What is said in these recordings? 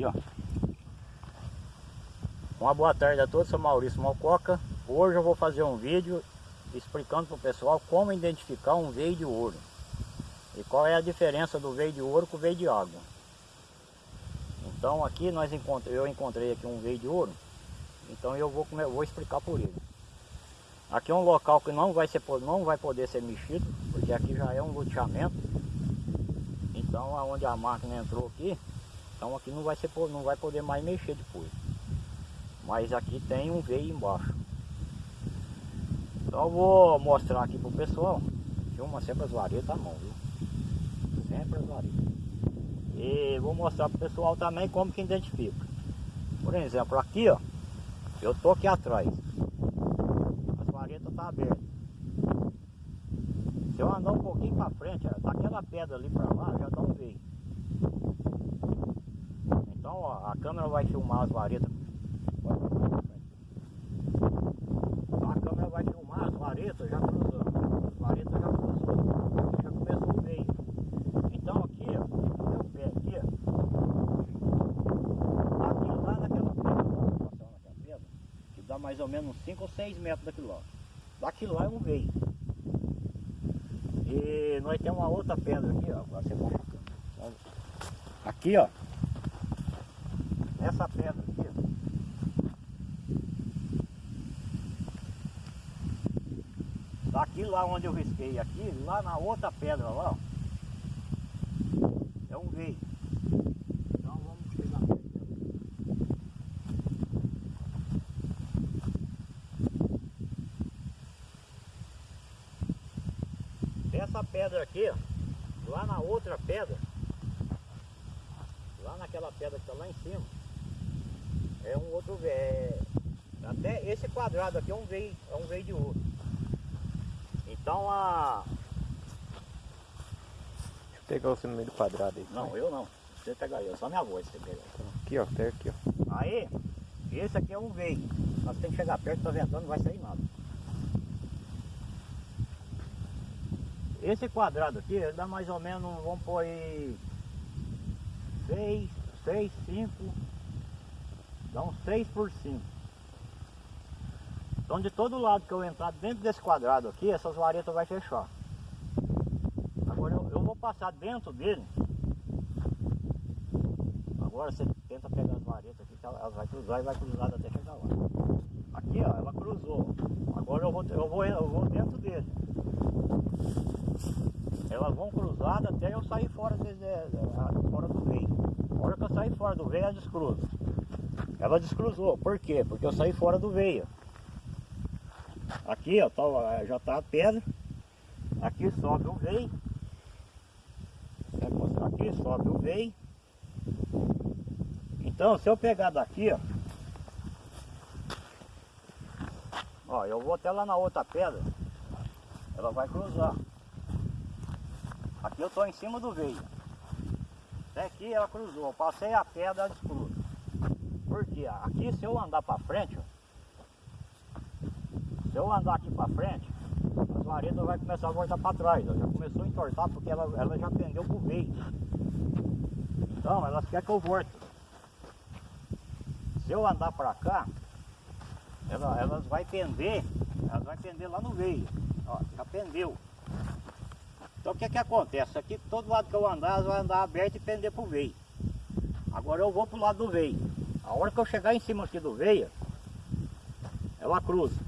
aqui, ó. Uma boa tarde a todos, sou Maurício Malcoca. Hoje eu vou fazer um vídeo explicando para o pessoal como identificar um veio de ouro. E qual é a diferença do veio de ouro com o veio de água. Então aqui nós encontrei, eu encontrei aqui um veio de ouro. Então eu vou, vou explicar por ele. Aqui é um local que não vai, ser, não vai poder ser mexido, porque aqui já é um loteamento. Então aonde a máquina entrou aqui, então aqui não vai, ser, não vai poder mais mexer depois. Mas aqui tem um veio embaixo. Então vou mostrar aqui pro pessoal. Filma sempre as varetas à mão, viu? Sempre as varetas. E vou mostrar pro pessoal também como que identifica. Por exemplo, aqui ó, eu tô aqui atrás. As varetas tá abertas. Se eu andar um pouquinho para frente, daquela pedra ali para lá, já dá um veio. Então ó, a câmera vai filmar as varetas vareta já cruzou. As varetas já cruzou. Já começou o meio. Então aqui, ó, meu pé aqui. Aqui lá naquela pedra, naquela pedra, que dá mais ou menos 5 ou 6 metros daquilo lá. Daqui lá é um veio. E nós temos uma outra pedra aqui, ó. Agora você Aqui, ó. Essa pedra aqui. Daqui lá onde eu risquei aqui, lá na outra pedra lá, ó, é um veio. Então vamos pegar. Essa pedra aqui, ó, lá na outra pedra, lá naquela pedra que está lá em cima, é um outro veio. É, até esse quadrado aqui é um veio, é um veio de ouro. Então a. Deixa eu pegar você no meio do quadrado aí. Não, eu não. Você pega aí, só minha voz você pega. Aqui ó, até aqui ó. Aí, esse aqui é um veio. Nós temos que chegar perto, tá ventando, não vai sair nada. Esse quadrado aqui, ele dá mais ou menos, vamos pôr aí 6, 6, 5, dá uns 6 por 5. Então de todo lado que eu entrar dentro desse quadrado aqui, essas varetas vai fechar. Agora eu, eu vou passar dentro dele. Agora você tenta pegar as varetas aqui, que elas vai cruzar e vai cruzar até chegar lá. Aqui ó, ela cruzou. Agora eu vou, eu vou, eu vou dentro dele. Elas vão cruzadas até eu sair fora, de, de, fora do veio. A hora que eu sair fora do veio, ela descruza. Ela descruzou. Por quê? Porque eu saí fora do veio. Aqui, ó, tá, já tá a pedra. Aqui sobe o veio. Aqui sobe o veio. Então, se eu pegar daqui, ó. Ó, eu vou até lá na outra pedra. Ela vai cruzar. Aqui eu tô em cima do veio. Até aqui ela cruzou. Eu passei a pedra, ela descruza. Porque aqui se eu andar para frente, se eu andar aqui para frente, as varetas vai começar a voltar para trás. Ó. Já começou a entortar porque ela, ela já pendeu pro veio. Então elas querem que eu volte. Se eu andar para cá, ela, elas vai pender, elas vai pender lá no veio. Ó, já pendeu. Então o que que acontece? Aqui todo lado que eu andar, elas vão andar aberto e pender pro veio. Agora eu vou pro lado do veio. A hora que eu chegar em cima aqui do veio, ela cruza.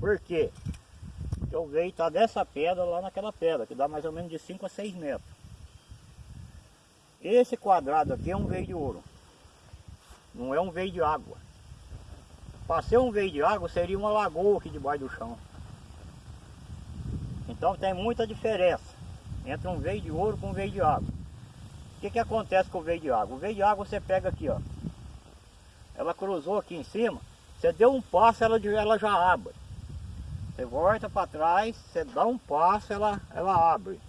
Por quê? Porque o veio está dessa pedra lá naquela pedra, que dá mais ou menos de 5 a 6 metros. Esse quadrado aqui é um veio de ouro. Não é um veio de água. Para ser um veio de água seria uma lagoa aqui debaixo do chão. Então tem muita diferença entre um veio de ouro com um veio de água. O que, que acontece com o veio de água? O veio de água você pega aqui, ó. Ela cruzou aqui em cima, você deu um passo, ela, ela já abre. Você volta para trás, você dá um passo, ela, ela abre.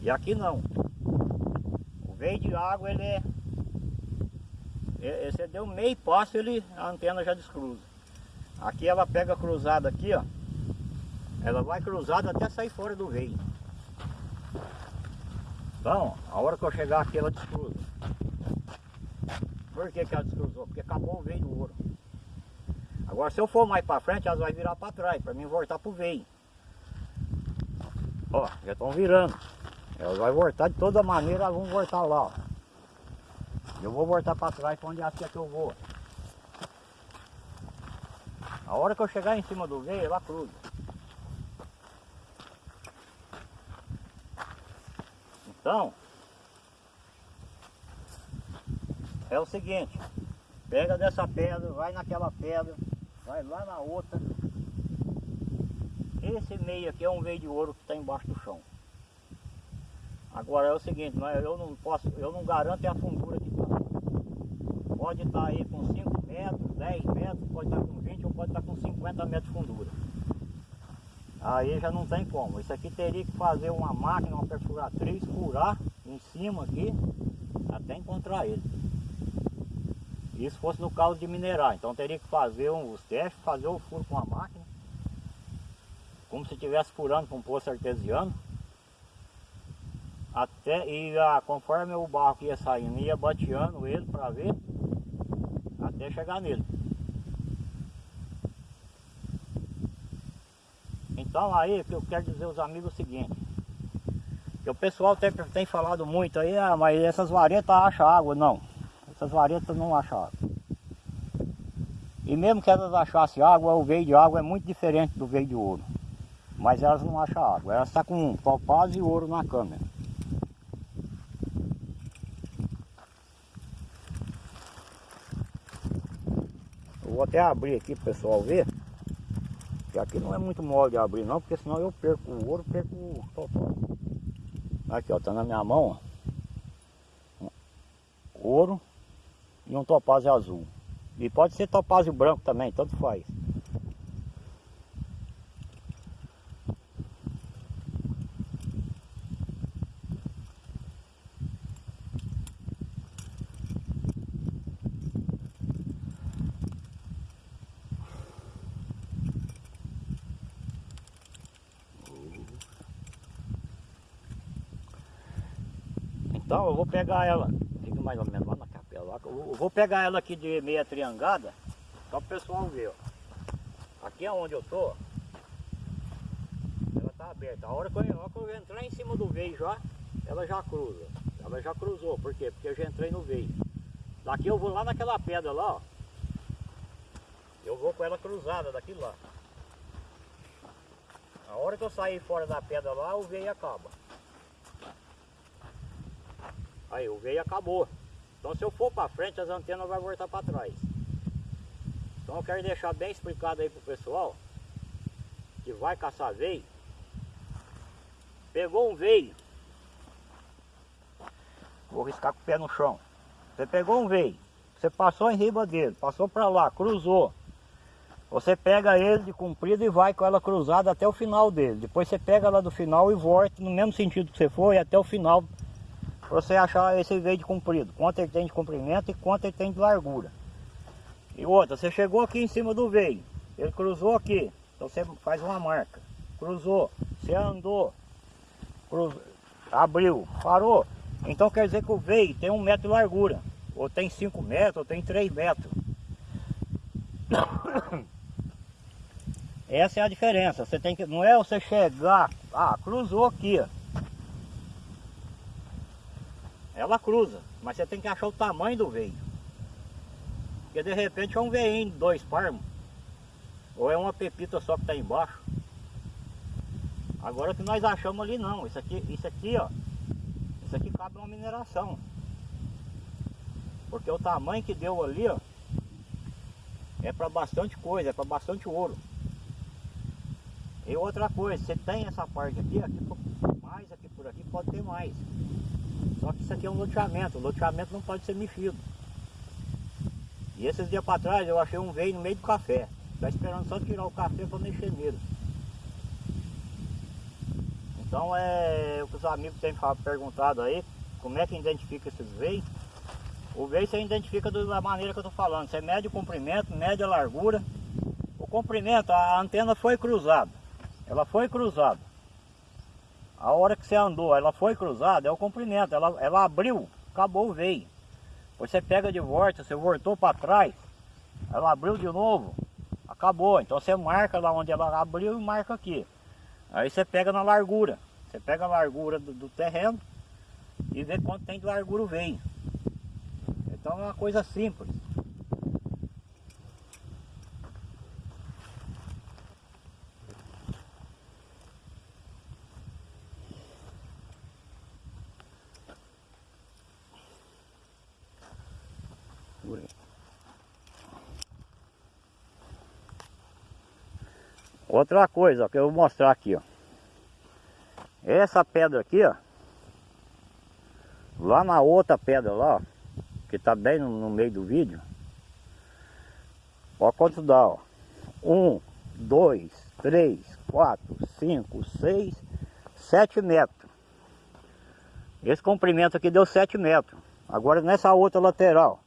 E aqui não. O veio de água, ele é... Você deu meio passo, ele, a antena já descruza. Aqui ela pega cruzada aqui, ó. Ela vai cruzada até sair fora do veio. Então, a hora que eu chegar aqui, ela descruza. Por que, que ela descruzou? Porque acabou o veio do ouro. Agora se eu for mais para frente, elas vão virar para trás, para mim voltar pro veio. Ó, já estão virando. Elas vão voltar de toda maneira, elas vão voltar lá, ó. Eu vou voltar para trás para onde acha que eu vou. A hora que eu chegar em cima do veio, ela cruza. Então, é o seguinte, pega dessa pedra, vai naquela pedra, vai lá na outra. Esse meio aqui é um veio de ouro que está embaixo do chão. Agora é o seguinte, eu não posso, eu não garanto a fundura que está. Pode estar tá aí com 5 metros, 10 metros, pode estar tá com 20 ou pode estar tá com 50 metros de fundura. Aí já não tem como. Isso aqui teria que fazer uma máquina, uma perfuratriz, furar em cima aqui, até encontrar ele. Isso fosse no caso de minerar, então teria que fazer um, os testes, fazer o furo com a máquina, como se estivesse furando com um poço artesiano. Até, e a, conforme o barro ia saindo, ia bateando ele para ver, até chegar nele. Então aí que eu quero dizer aos amigos é o seguinte, que o pessoal tem, tem falado muito aí, ah, mas essas varetas acham água, não. Essas varetas não água. E mesmo que elas achassem água, o veio de água é muito diferente do veio de ouro. Mas elas não acham água, elas estão tá com topaz e ouro na câmera. Eu vou até abrir aqui para o pessoal ver. Que aqui não é muito mole de abrir não, porque senão eu perco o ouro, perco o topaz. Aqui ó, tá na minha mão ó. Ouro e um topázio azul. E pode ser topázio branco também, tanto faz. Então eu vou pegar ela, fica mais ou menos eu vou pegar ela aqui de meia triangada, só para o pessoal ver, ó. Aqui é onde eu tô, ela tá aberta. A hora que eu, que eu entrar em cima do veio já, ela já cruza. Ela já cruzou, por quê? Porque eu já entrei no veio. Daqui eu vou lá naquela pedra lá, ó. Eu vou com ela cruzada daqui lá. A hora que eu sair fora da pedra lá, o veio acaba. Aí, o veio acabou. Então se eu for para frente, as antenas vão voltar para trás. Então eu quero deixar bem explicado aí pro pessoal que vai caçar veio. Pegou um veio. Vou riscar com o pé no chão. Você pegou um veio. Você passou em riba dele, passou para lá, cruzou. Você pega ele de comprido e vai com ela cruzada até o final dele. Depois você pega ela do final e volta no mesmo sentido que você foi até o final para você achar esse veio de comprido, quanto ele tem de comprimento e quanto ele tem de largura. E outra, você chegou aqui em cima do veio, ele cruzou aqui, então você faz uma marca. Cruzou, você andou, cruzou, abriu, parou. Então quer dizer que o veio tem um metro de largura, ou tem 5 metros, ou tem 3 metros. Essa é a diferença. Você tem que, não é você chegar, ah, cruzou aqui, ó. Ela cruza, mas você tem que achar o tamanho do veio. Porque de repente é um veinho, dois parmos. Ou é uma pepita só que está embaixo. Agora que nós achamos ali não, isso aqui, isso aqui ó, isso aqui cabe uma mineração. Porque o tamanho que deu ali ó, é para bastante coisa, é para bastante ouro. E outra coisa, você tem essa parte aqui, aqui mais aqui por aqui pode ter mais. Só que isso aqui é um loteamento, o loteamento não pode ser mexido. E esses dias para trás eu achei um veio no meio do café. Está esperando só tirar o café para mexer nele. Então é o que os amigos têm perguntado aí, como é que identifica esses veios. O veio você identifica da maneira que eu estou falando. Você mede o comprimento, mede a largura. O comprimento, a antena foi cruzada. Ela foi cruzada. A hora que você andou, ela foi cruzada, é o comprimento, ela, ela abriu, acabou o veio. Você pega de volta, você voltou para trás, ela abriu de novo, acabou. Então você marca lá onde ela abriu e marca aqui. Aí você pega na largura. Você pega a largura do, do terreno e vê quanto tem de largura o veio. Então é uma coisa simples. Outra coisa ó, que eu vou mostrar aqui, ó. Essa pedra aqui, ó. Lá na outra pedra lá, ó, que tá bem no, no meio do vídeo. Ó quanto dá, ó. Um, dois, três, quatro, cinco, seis, sete metros. Esse comprimento aqui deu sete metros. Agora nessa outra lateral.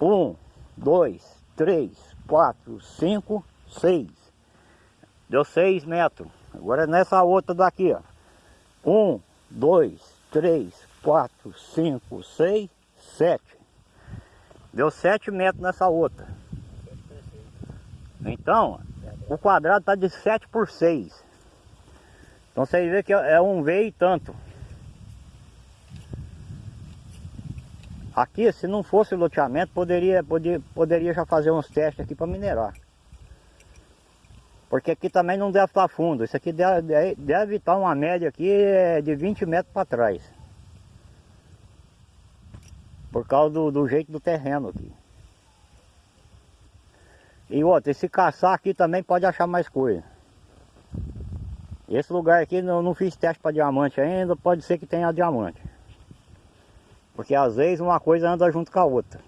Um, dois, três, quatro, cinco, seis. Deu 6 metros. Agora nessa outra daqui, ó. 1, 2, 3, 4, 5, 6, 7. Deu 7 metros nessa outra. Então, o quadrado está de 7 por 6. Então você vê que é um veio e tanto. Aqui, se não fosse loteamento, poderia, poderia, poderia já fazer uns testes aqui para minerar. Porque aqui também não deve estar fundo. Isso aqui deve, deve estar uma média aqui é, de 20 metros para trás. Por causa do, do jeito do terreno aqui. E outra, se caçar aqui também pode achar mais coisa. Esse lugar aqui não, não fiz teste para diamante ainda, pode ser que tenha diamante. Porque às vezes uma coisa anda junto com a outra.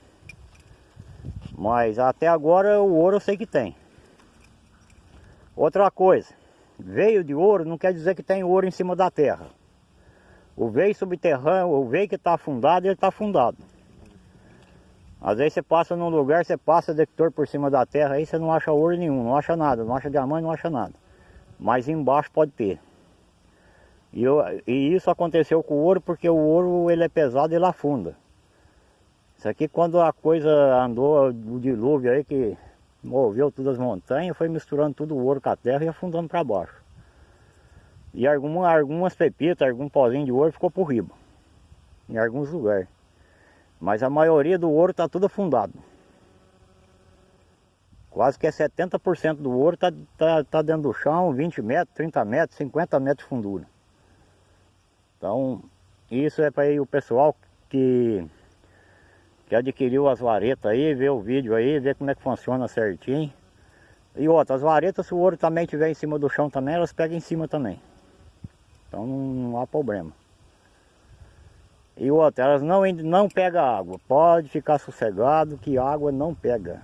Mas até agora o ouro eu sei que tem. Outra coisa, veio de ouro não quer dizer que tem ouro em cima da terra. O veio subterrâneo, o veio que está afundado, ele está afundado. Às vezes você passa num lugar, você passa detector por cima da terra, aí você não acha ouro nenhum, não acha nada, não acha diamante, não acha nada. Mas embaixo pode ter. E, eu, e isso aconteceu com o ouro porque o ouro ele é pesado e ele afunda. Isso aqui quando a coisa andou, o dilúvio aí que moveu todas as montanhas, foi misturando tudo o ouro com a terra e afundando para baixo. E alguma, algumas pepitas, algum pozinho de ouro ficou por riba, em alguns lugares. Mas a maioria do ouro está tudo afundado. Quase que é 70% do ouro está tá, tá dentro do chão, 20 metros, 30 metros, 50 metros de fundura. Então, isso é para o pessoal que que adquiriu as varetas aí, vê o vídeo aí, vê como é que funciona certinho. E outra, as varetas, se o ouro também estiver em cima do chão também, elas pegam em cima também. Então não, não há problema. E outra, elas não, não pegam água. Pode ficar sossegado que água não pega.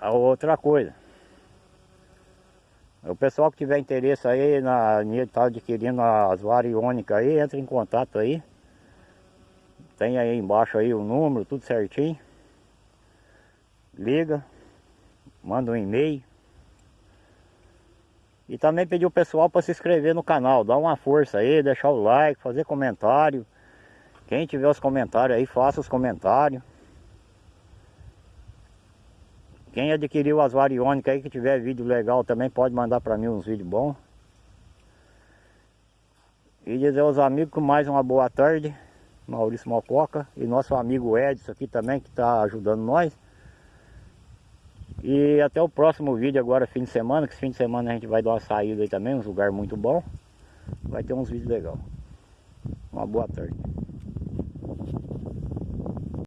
A outra coisa. O pessoal que tiver interesse aí na tá adquirindo as variônicas aí, entra em contato aí. Tem aí embaixo aí o número, tudo certinho. Liga, manda um e-mail. E também pedir o pessoal para se inscrever no canal, dar uma força aí, deixar o like, fazer comentário. Quem tiver os comentários aí, faça os comentários. Quem adquiriu as variônicas aí que tiver vídeo legal também pode mandar para mim uns vídeos bons. E dizer aos amigos mais uma boa tarde. Maurício Mococa e nosso amigo Edson aqui também que está ajudando nós. E até o próximo vídeo agora, fim de semana, que fim de semana a gente vai dar uma saída aí também, um lugar muito bom. Vai ter uns vídeos legais. Uma boa tarde.